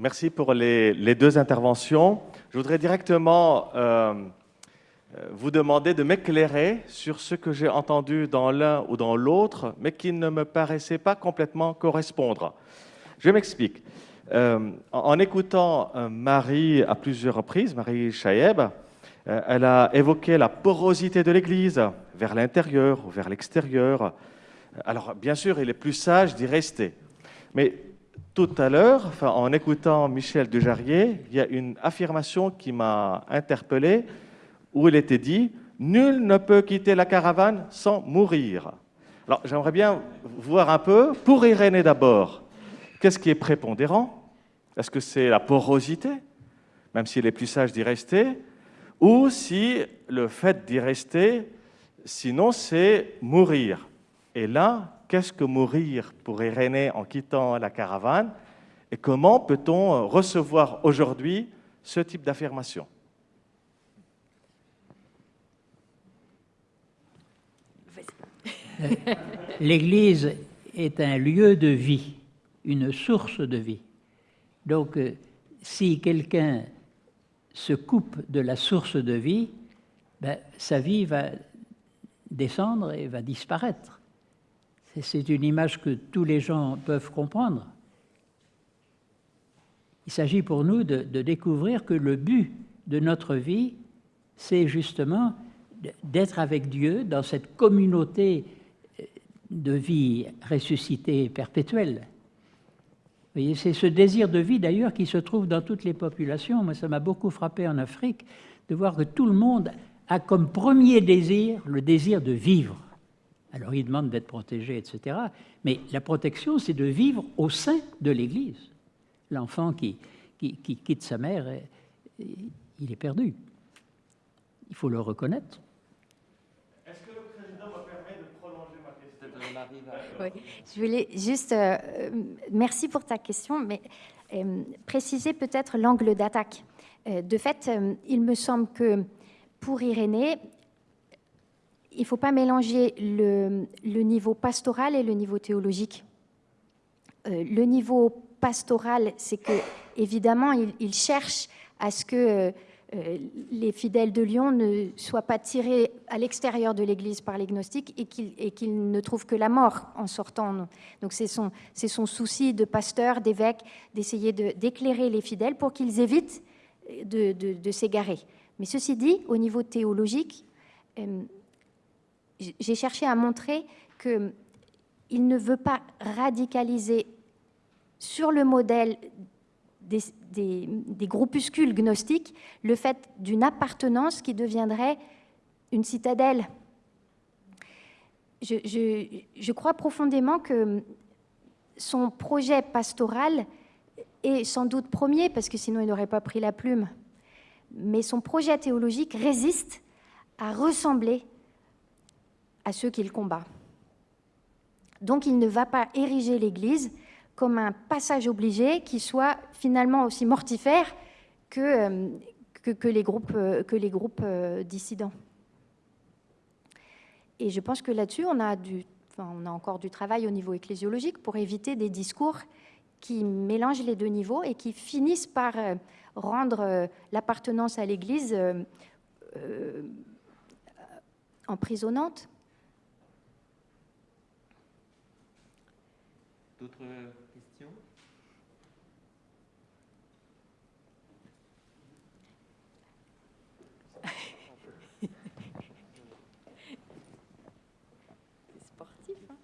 Merci pour les, deux interventions. Je voudrais directement euh, euh, vous demander de m'éclairer sur ce que j'ai entendu dans l'un ou dans l'autre, mais qui ne me paraissait pas complètement correspondre. Je m'explique. Euh, en, écoutant Marie à plusieurs reprises, Marie Chaeb, elle a évoqué la porosité de l'Église vers l'intérieur ou vers l'extérieur. Alors, bien sûr, il est plus sage d'y rester. Mais tout à l'heure, en écoutant Michel Dujarrier, il y a une affirmation qui m'a interpellé où il était dit Nul ne peut quitter la caravane sans mourir. Alors, j'aimerais bien voir un peu, pour Irénée d'abord, qu'est-ce qui est prépondérant? Est-ce que c'est la porosité, même s'il est plus sage d'y rester? Ou si le fait d'y rester, sinon, c'est mourir. Et là, qu'est-ce que mourir pour Irénée en quittant la caravane et comment peut-on recevoir aujourd'hui ce type d'affirmation? L'Église est un lieu de vie, une source de vie. Donc, euh, si quelqu'un se coupe de la source de vie, ben, sa vie va descendre et va disparaître. C'est une image que tous les gens peuvent comprendre. Il s'agit pour nous de, découvrir que le but de notre vie, c'est justement d'être avec Dieu dans cette communauté euh, de vie ressuscitée perpétuelle. C'est ce désir de vie d'ailleurs qui se trouve dans toutes les populations. Moi, ça m'a beaucoup frappé en Afrique de voir que tout le monde a comme premier désir le désir de vivre. Alors il demande d'être protégé, etc. Mais la protection, c'est de vivre au sein de l'Église. L'enfant qui, qui, quitte sa mère, il est perdu. Il faut le reconnaître. Est-ce que le président me permet de prolonger ma question? Oui, Je voulais juste... Euh, merci pour ta question, mais euh, préciser peut-être l'angle d'attaque. Euh, de fait, il me semble que pour Irénée, il ne faut pas mélanger le, niveau pastoral et le niveau théologique. Euh, le niveau pastoral, c'est que évidemment, il, cherche à ce que euh, les fidèles de Lyon ne soient pas tirés à l'extérieur de l'Église par les gnostiques et qu'ils ne trouvent que la mort en sortant. Donc c'est son, souci de pasteur, d'évêque, d'essayer d'éclairer les fidèles pour qu'ils évitent de, s'égarer. Mais ceci dit, au niveau théologique, euh, j'ai cherché à montrer qu'il ne veut pas radicaliser sur le modèle des, groupuscules gnostiques le fait d'une appartenance qui deviendrait une citadelle. Je, crois profondément que son projet pastoral est sans doute premier, parce que sinon il n'aurait pas pris la plume, mais son projet théologique résiste à ressembler à ceux qu'il combat. Donc il ne va pas ériger l'Église comme un passage obligé qui soit finalement aussi mortifère que, euh, que, les groupes, euh, que les groupes euh, dissidents. Et je pense que là-dessus, on, a on a encore du travail au niveau ecclésiologique pour éviter des discours qui mélangent les deux niveaux et qui finissent par rendre l'appartenance à l'Église emprisonnante. D'autres questions? C'est sportif. Hein?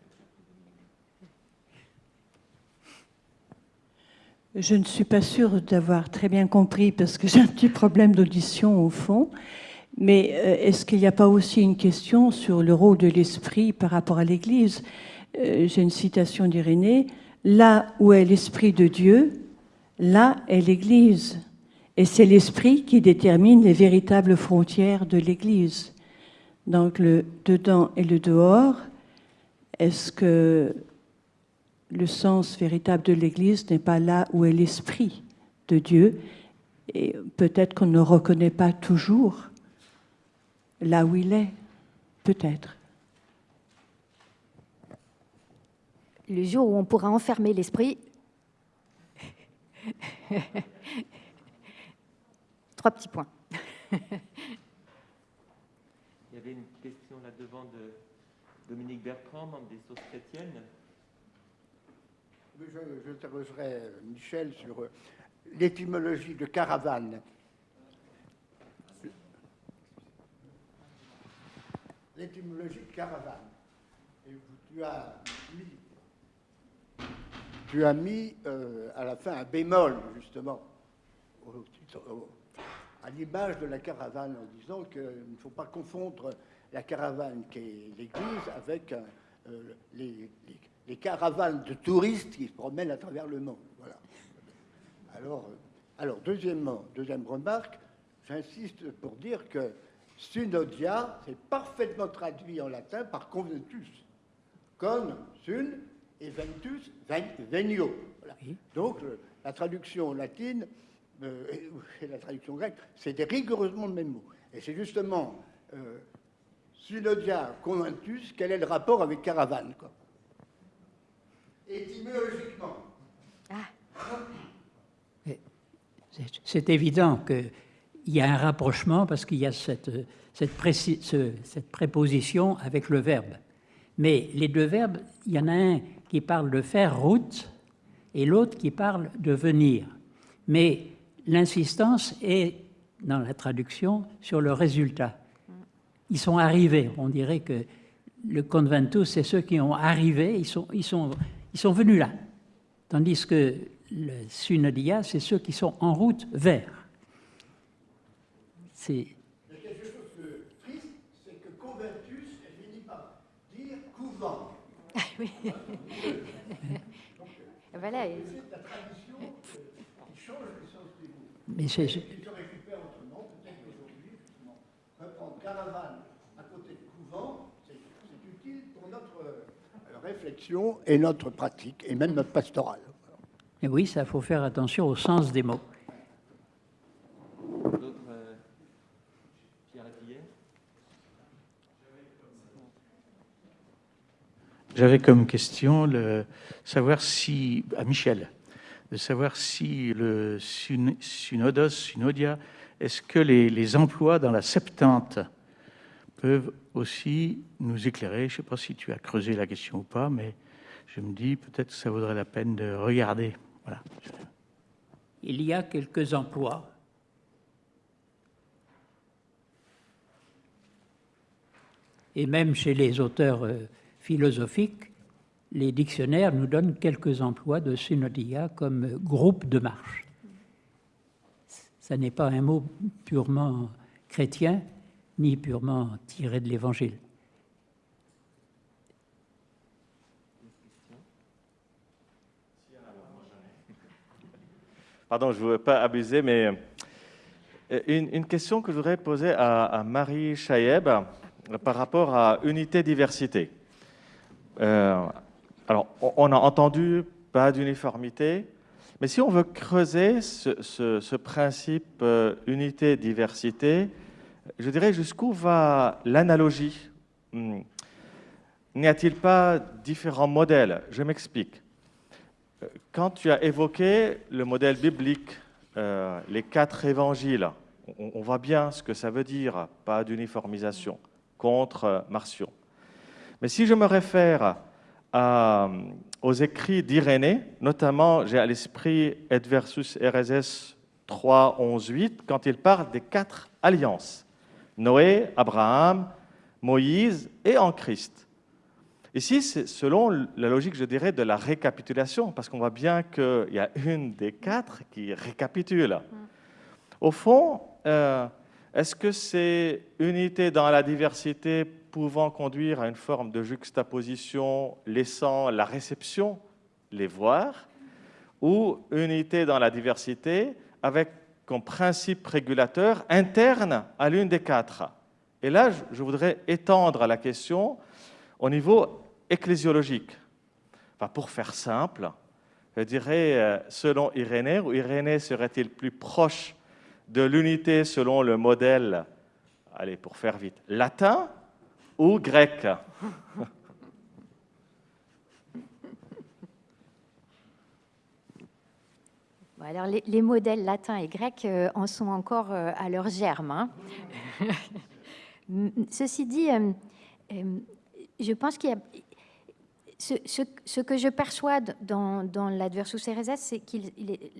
Je ne suis pas sûre d'avoir très bien compris parce que j'ai un petit problème d'audition au fond. Mais euh, est-ce qu'il n'y a pas aussi une question sur le rôle de l'esprit par rapport à l'Église? Euh, j'ai une citation d'Irénée, là où est l'Esprit de Dieu, là est l'Église. Et c'est l'Esprit qui détermine les véritables frontières de l'Église. Donc le dedans et le dehors, est-ce que le sens véritable de l'Église n'est pas là où est l'Esprit de Dieu? Et peut-être qu'on ne reconnaît pas toujours là où il est, peut-être. Le jour où on pourra enfermer l'esprit, Trois petits points. Il y avait une question là devant de Dominique Bertrand, membre des sources chrétiennes. Je, je Michel sur euh, l'étymologie de caravane. L'étymologie de caravane. Et tu as mis, tu as mis euh, à la fin un bémol, justement, à l'image de la caravane, en disant qu'il ne faut pas confondre la caravane qui est l'Église avec euh, les, caravanes de touristes qui se promènent à travers le monde. Voilà. Alors, euh, alors deuxièmement, deuxième remarque, j'insiste pour dire que Sunodia, c'est parfaitement traduit en latin par conventus. Con, sun, et ventus, venio. Donc, la traduction latine euh, et la traduction grecque, c'était rigoureusement le même mot. Et c'est justement euh, conventus, quel est le rapport avec caravane quoi. Étymologiquement. Ah. C'est évident qu'il y a un rapprochement parce qu'il y a cette, cette, cette, préposition avec le verbe. Mais les deux verbes, il y en a un qui parle de faire route et l'autre qui parle de venir. Mais l'insistance est, dans la traduction, sur le résultat. Ils sont arrivés. On dirait que le conventus, c'est ceux qui ont arrivé, ils sont, ils sont, ils sont venus là. Tandis que le synodia, c'est ceux qui sont en route vers. C'est quelque chose de triste, c'est que conventus, elle finit par dire couvent. Ah oui. Voilà. C'est la tradition qui change le sens du mot. Mais c'est. Je... se récupère autrement, peut-être qu'aujourd'hui, justement, reprendre caravane à côté de couvent, c'est utile pour notre euh, réflexion et notre pratique, et même notre pastorale. Et oui, ça faut faire attention au sens des mots. J'avais comme question le savoir si, à Michel, de savoir si le synodos, synodia, est-ce que les, les, emplois dans la Septante peuvent aussi nous éclairer? Je ne sais pas si tu as creusé la question ou pas, mais je me dis peut-être que ça vaudrait la peine de regarder. Il y a quelques emplois. Et même chez les auteurs philosophiques, les dictionnaires nous donnent quelques emplois de synodia comme groupe de marche. Ce n'est pas un mot purement chrétien, ni purement tiré de l'Évangile. Pardon, je ne veux pas abuser, mais euh, une, question que je voudrais poser à, Marie Chaïeb par rapport à unité-diversité. Euh, alors, on a entendu pas d'uniformité, mais si on veut creuser ce, principe unité-diversité, je dirais jusqu'où va l'analogie? Hmm. N'y a-t-il pas différents modèles? Je m'explique quand tu as évoqué le modèle biblique, euh, les quatre évangiles, on, voit bien ce que ça veut dire, pas d'uniformisation, contre euh, Marcion. Mais si je me réfère aux écrits d'Irénée, notamment j'ai à l'esprit Et versus RSS 3, 11, 8, quand il parle des quatre alliances, Noé, Abraham, Moïse et en Christ. Ici, c'est selon la logique, je dirais, de la récapitulation, parce qu'on voit bien qu'il y a une des quatre qui récapitule. Au fond, euh, est-ce que c'est unité dans la diversité pouvant conduire à une forme de juxtaposition laissant la réception les voir, ou unité dans la diversité avec comme principe régulateur interne à l'une des quatre Et là, je voudrais étendre la question au niveau ecclésiologique. Enfin, pour faire simple, je dirais, euh, selon Irénée, ou Irénée serait-il plus proche de l'unité selon le modèle, allez, pour faire vite, latin ou grec alors les, modèles latins et grecs euh, en sont encore euh, à leur germe. Hein. Ceci dit, je pense qu'il y a ce, que je perçois dans, l'Adversus Ereses, c'est que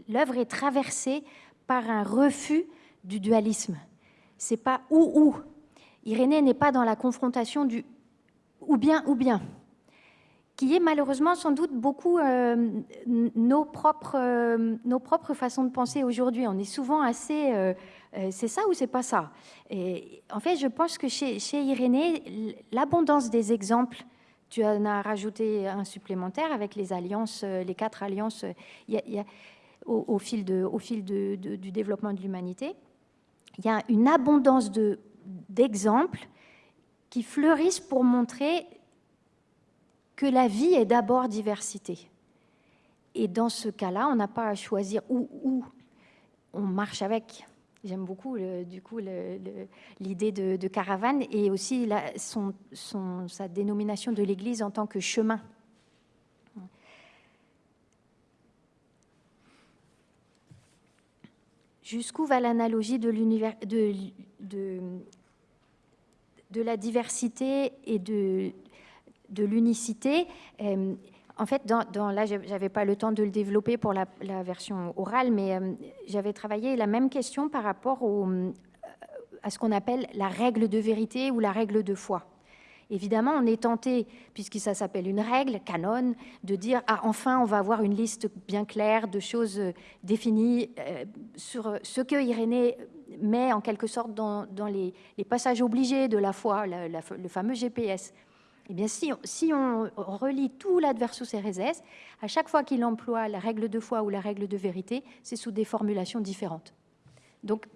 l'œuvre est traversée par un refus du dualisme. C'est pas ou ou. Irénée n'est pas dans la confrontation du ou bien ou bien, qui est malheureusement sans doute beaucoup euh, nos, propres, euh, nos propres façons de penser aujourd'hui. On est souvent assez euh, c'est ça ou c'est pas ça? En fait, je pense que chez, chez Irénée, l'abondance des exemples tu en as rajouté un supplémentaire avec les alliances, les quatre alliances au, fil, de, au fil de, du développement de l'humanité. Il y a une abondance d'exemples qui fleurissent pour montrer que la vie est d'abord diversité. Et dans ce cas-là, on n'a pas à choisir où, où on marche avec. J'aime beaucoup, du coup, l'idée de, caravane et aussi son, sa dénomination de l'Église en tant que chemin. Jusqu'où va l'analogie de, la diversité et de, l'unicité? Euh, en fait, là, j'avais pas le temps de le développer pour la, version orale, mais euh, j'avais travaillé la même question par rapport à ce qu'on appelle la règle de vérité ou la règle de foi. Évidemment, on est tenté, puisque ça s'appelle une règle, canon, de dire ah enfin on va avoir une liste bien claire de choses euh, définies sur ce que Irénée met en quelque sorte dans, les, passages obligés de la foi, le fameux GPS. Eh bien, si, on relit tout l'adversus Ereses, à chaque fois qu'il emploie la règle de foi ou la règle de vérité, c'est sous des formulations différentes. Donc,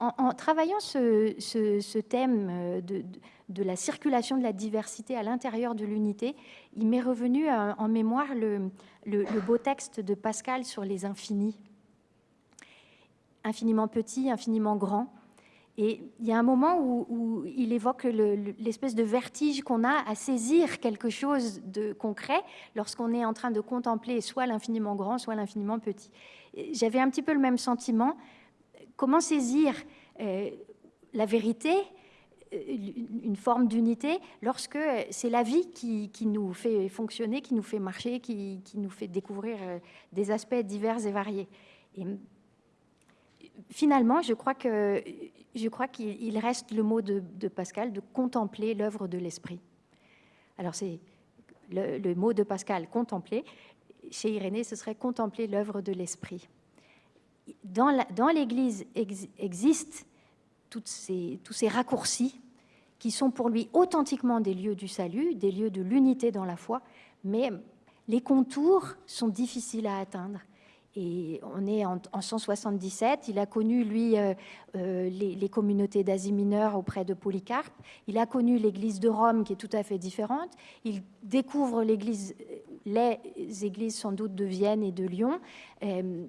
en, travaillant ce, thème de, de, la circulation de la diversité à l'intérieur de l'unité, il m'est revenu en mémoire le, beau texte de Pascal sur les infinis. Infiniment petit, infiniment grand. Et il y a un moment où, il évoque l'espèce de vertige qu'on a à saisir quelque chose de concret lorsqu'on est en train de contempler soit l'infiniment grand, soit l'infiniment petit. J'avais un petit peu le même sentiment. Comment saisir euh, la vérité, euh, une forme d'unité, lorsque c'est la vie qui, nous fait fonctionner, qui nous fait marcher, qui, nous fait découvrir euh, des aspects divers et variés. Et finalement, je crois que je crois qu'il reste le mot de, Pascal de contempler l'œuvre de l'esprit. Alors c'est le, mot de Pascal, contempler. Chez Irénée, ce serait contempler l'œuvre de l'esprit. Dans l'Église existent tous ces raccourcis qui sont pour lui authentiquement des lieux du salut, des lieux de l'unité dans la foi, mais les contours sont difficiles à atteindre. Et on est en, 177. Il a connu, lui, euh, euh, les, communautés d'Asie mineure auprès de Polycarpe. Il a connu l'église de Rome, qui est tout à fait différente. Il découvre l'église, les églises sans doute de Vienne et de Lyon. Euh,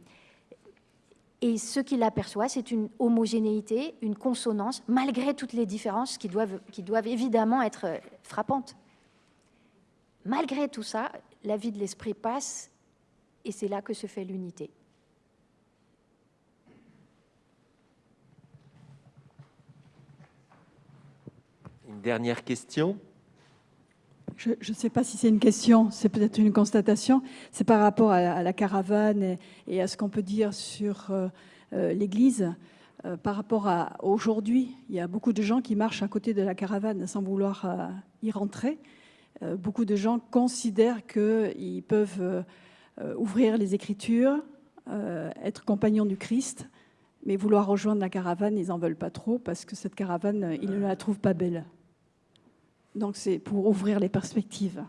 et ce qu'il aperçoit, c'est une homogénéité, une consonance, malgré toutes les différences qui doivent, qui doivent évidemment être frappantes. Malgré tout ça, la vie de l'esprit passe et c'est là que se fait l'unité. Une dernière question je ne sais pas si c'est une question, c'est peut-être une constatation. C'est par rapport à, la caravane et, à ce qu'on peut dire sur euh, euh, l'Église. Euh, par rapport à aujourd'hui, il y a beaucoup de gens qui marchent à côté de la caravane sans vouloir y rentrer. beaucoup de gens considèrent qu'ils peuvent ouvrir les Écritures, être compagnon du Christ, mais vouloir rejoindre la caravane, ils n'en veulent pas trop parce que cette caravane, ils ne la trouvent pas belle. Donc c'est pour ouvrir les perspectives.